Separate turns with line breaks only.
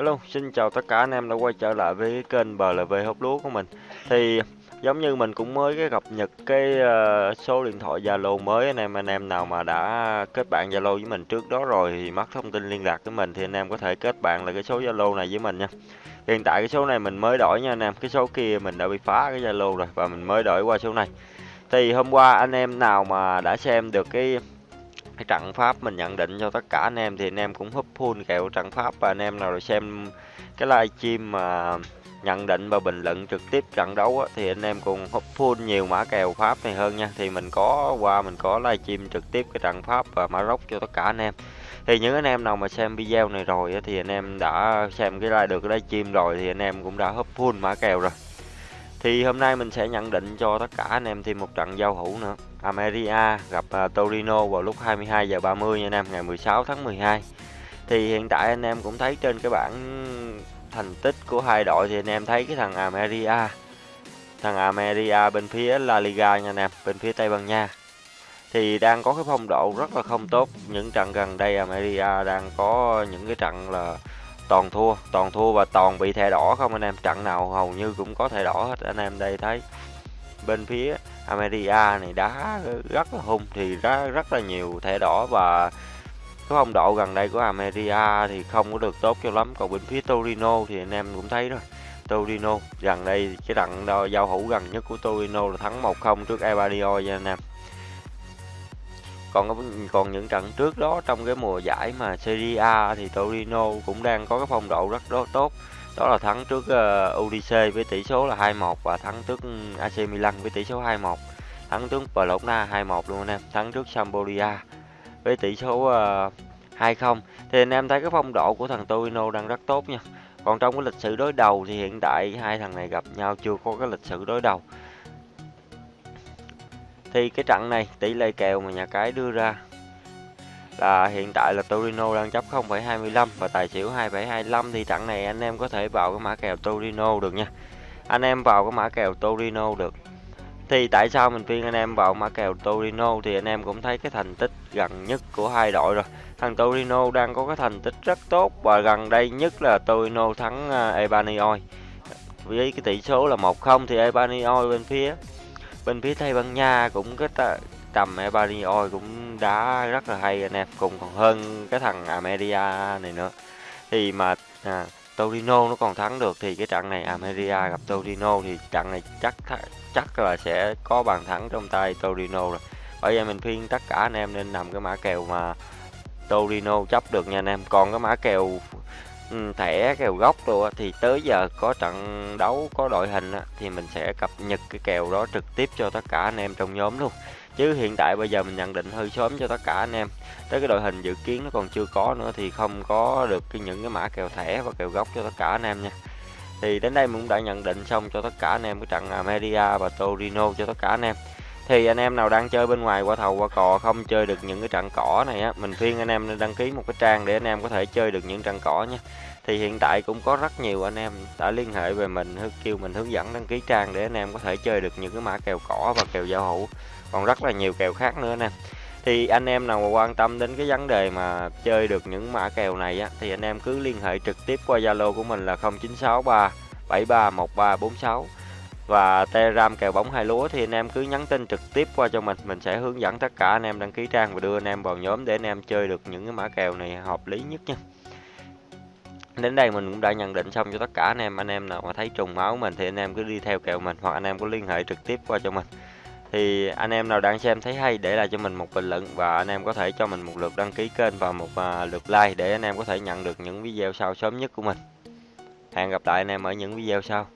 Hello, xin chào tất cả anh em đã quay trở lại với cái kênh BLV hút lúa của mình. Thì giống như mình cũng mới cái cập nhật cái uh, số điện thoại Zalo mới anh em anh em nào mà đã kết bạn Zalo với mình trước đó rồi thì mất thông tin liên lạc với mình thì anh em có thể kết bạn là cái số Zalo này với mình nha. Hiện tại cái số này mình mới đổi nha anh em, cái số kia mình đã bị phá cái Zalo rồi và mình mới đổi qua số này. Thì hôm qua anh em nào mà đã xem được cái cái trận pháp mình nhận định cho tất cả anh em thì anh em cũng húp full kèo trận pháp và anh em nào rồi xem cái livestream mà nhận định và bình luận trực tiếp trận đấu á, thì anh em cùng húp full nhiều mã kèo pháp này hơn nha. Thì mình có qua mình có livestream trực tiếp cái trận pháp và mã rốc cho tất cả anh em. Thì những anh em nào mà xem video này rồi á, thì anh em đã xem cái live được cái livestream rồi thì anh em cũng đã húp full mã kèo rồi thì hôm nay mình sẽ nhận định cho tất cả anh em thêm một trận giao hữu nữa. Ameria gặp uh, Torino vào lúc 22 giờ 30 nha anh em, ngày 16 tháng 12. Thì hiện tại anh em cũng thấy trên cái bảng thành tích của hai đội thì anh em thấy cái thằng Ameria thằng Ameria bên phía La Liga nha anh em, bên phía Tây Ban Nha thì đang có cái phong độ rất là không tốt. Những trận gần đây Ameria đang có những cái trận là toàn thua toàn thua và toàn bị thẻ đỏ không anh em. Trận nào hầu như cũng có thẻ đỏ hết. Anh em đây thấy bên phía America này đá rất là hung, thì ra rất là nhiều thẻ đỏ và cái phong độ gần đây của America thì không có được tốt cho lắm. Còn bên phía Torino thì anh em cũng thấy rồi. Torino, gần đây cái trận giao hữu gần nhất của Torino là thắng 1-0 trước Ebadio nha anh em còn còn những trận trước đó trong cái mùa giải mà Serie A thì Torino cũng đang có cái phong độ rất rất tốt. Đó là thắng trước ờ, uh, UDC với tỷ số là 2-1 và thắng trước ừ, AC Milan với tỷ số 2-1 thắng trước Bologna 2-1 luôn anh em thắng trước Sampdoria với tỷ số ờ, uh, 2-0 thì anh em thấy cái phong độ của thằng Torino đang rất tốt nha. Còn trong cái lịch sử đối đầu thì hiện tại hai thằng này gặp nhau chưa có cái lịch sử đối đầu thì cái trận này tỷ lệ kèo mà nhà cái đưa ra là hiện tại là Torino đang chấp 0,25 và tài xỉu 2,25 thì trận này anh em có thể vào cái mã kèo Torino được nha. Anh em vào cái mã kèo Torino được. Thì tại sao mình khuyên anh em vào mã kèo Torino thì anh em cũng thấy cái thành tích gần nhất của hai đội rồi. Thằng Torino đang có cái thành tích rất tốt và gần đây nhất là Torino thắng à, Ebanioi với cái tỷ số là 1-0 thì Ebanioi bên phía bên phía Tây Ban Nha cũng cái tầm Ebanio cũng đá rất là hay anh em cùng còn hơn cái thằng Ameria này nữa. Thì mà à, Torino nó còn thắng được thì cái trận này Ameria gặp Torino thì trận này chắc chắc là sẽ có bàn thắng trong tay Torino rồi. Bởi vậy mình khuyên tất cả anh em nên nằm cái mã kèo mà Torino chấp được nha anh em. Còn cái mã kèo Ừ, thẻ kèo gốc rồi thì tới giờ có trận đấu có đội hình thì mình sẽ cập nhật cái kèo đó trực tiếp cho tất cả anh em trong nhóm luôn. Chứ hiện tại bây giờ mình nhận định hơi sớm cho tất cả anh em. Tới cái đội hình dự kiến nó còn chưa có nữa thì không có được cái những cái mã kèo thẻ và kèo gốc cho tất cả anh em nha. Thì đến đây mình cũng đã nhận định xong cho tất cả anh em cái trận Media và Torino cho tất cả anh em thì anh em nào đang chơi bên ngoài qua thầu qua cò không chơi được những cái trận cỏ này á, mình khuyên anh em nên đăng ký một cái trang để anh em có thể chơi được những trận cỏ nhé thì hiện tại cũng có rất nhiều anh em đã liên hệ về mình kêu mình hướng dẫn đăng ký trang để anh em có thể chơi được những cái mã kèo cỏ và kèo giao hữu. Còn rất là nhiều kèo khác nữa nè thì anh em nào mà quan tâm đến cái vấn đề mà chơi được những mã kèo này á, thì anh em cứ liên hệ trực tiếp qua Zalo của mình là 0963 731346 và Telegram kèo bóng hai lúa thì anh em cứ nhắn tin trực tiếp qua cho mình mình sẽ hướng dẫn tất cả anh em đăng ký trang và đưa anh em vào nhóm để anh em chơi được những cái mã kèo này hợp lý nhất nha đến đây mình cũng đã nhận định xong cho tất cả anh em anh em nào mà thấy trùng máu mình thì anh em cứ đi theo kèo mình hoặc anh em có liên hệ trực tiếp qua cho mình thì anh em nào đang xem thấy hay để lại cho mình một bình luận và anh em có thể cho mình một lượt đăng ký kênh và một lượt like để anh em có thể nhận được những video sau sớm nhất của mình hẹn gặp lại anh em ở những video sau